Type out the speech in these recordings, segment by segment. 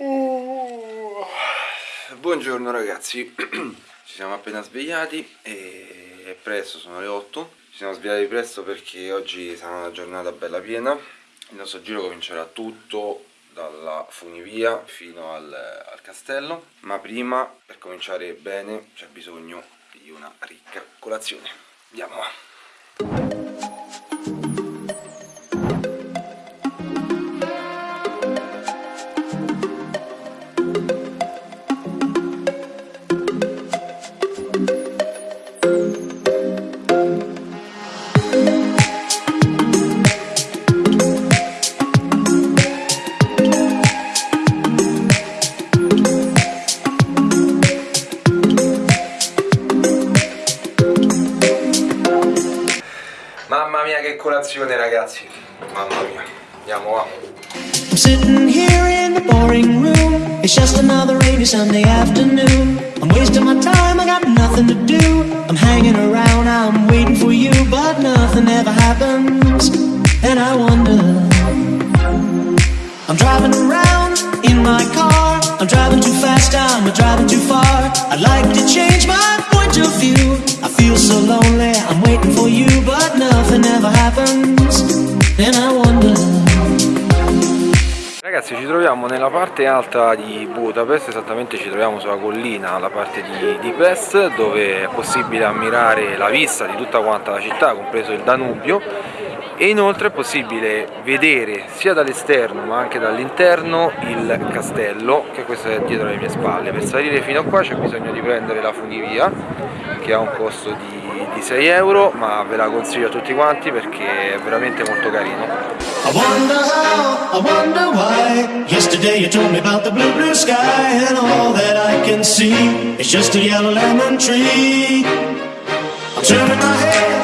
Oh. Buongiorno ragazzi, ci siamo appena svegliati e è presto, sono le 8 Ci siamo svegliati presto perché oggi sarà una giornata bella piena. Il nostro giro comincerà tutto dalla funivia fino al, al castello. Ma prima, per cominciare bene, c'è bisogno di una ricca colazione. Andiamo! Mamma mia che colazione ragazzi. Mamma mia. Andiamo va. I'm sitting here in the boring room. It's just another rainy Sunday afternoon. I'm wasting my time, I got nothing to do. I'm hanging around, I'm waiting for you But nothing ever happens. And I wonder I'm driving around in my car. I'm driving too fast, I'm driving too far. I'd like to change Ragazzi ci troviamo nella parte alta di Budapest, esattamente ci troviamo sulla collina, la parte di, di Pest, dove è possibile ammirare la vista di tutta quanta la città, compreso il Danubio, e inoltre è possibile vedere sia dall'esterno ma anche dall'interno il castello, che questo è dietro le mie spalle. Per salire fino a qua c'è bisogno di prendere la funivia, che ha un costo di, di 6 euro, ma ve la consiglio a tutti quanti perché è veramente molto carino. I wonder how, I wonder why Yesterday you told me about the blue, blue sky And all that I can see Is just a yellow lemon tree I'm turning my head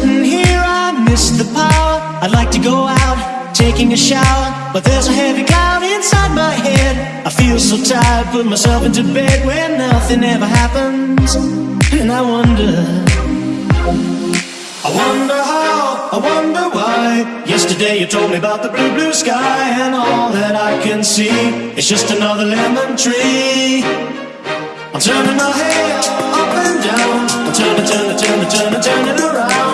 sitting here, I miss the power. I'd like to go out, taking a shower, but there's a heavy cloud inside my head. I feel so tired, put myself into bed where nothing ever happens, and I wonder. I wonder how, I wonder why. Yesterday you told me about the blue, blue sky, and all that I can see is just another lemon tree. I'm turning my head up and down. I'm turning, turning, turning, turning, turning around,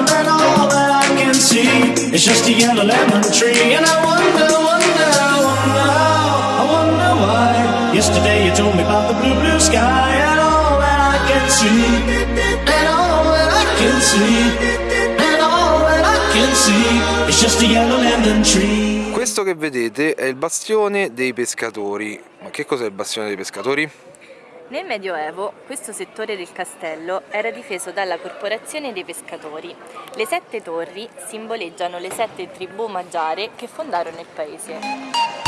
is just a yellow lemon tree. And I wonder, wonder, wonder I wonder why. Yesterday you told me about the blue, blue sky, and all that I can see, and all that I can see, and all that I can see is just a yellow lemon tree. Questo che vedete è il bastione dei pescatori. Ma che cos'è il bastione dei pescatori? Nel Medioevo questo settore del castello era difeso dalla corporazione dei pescatori. Le sette torri simboleggiano le sette tribù magiare che fondarono il paese.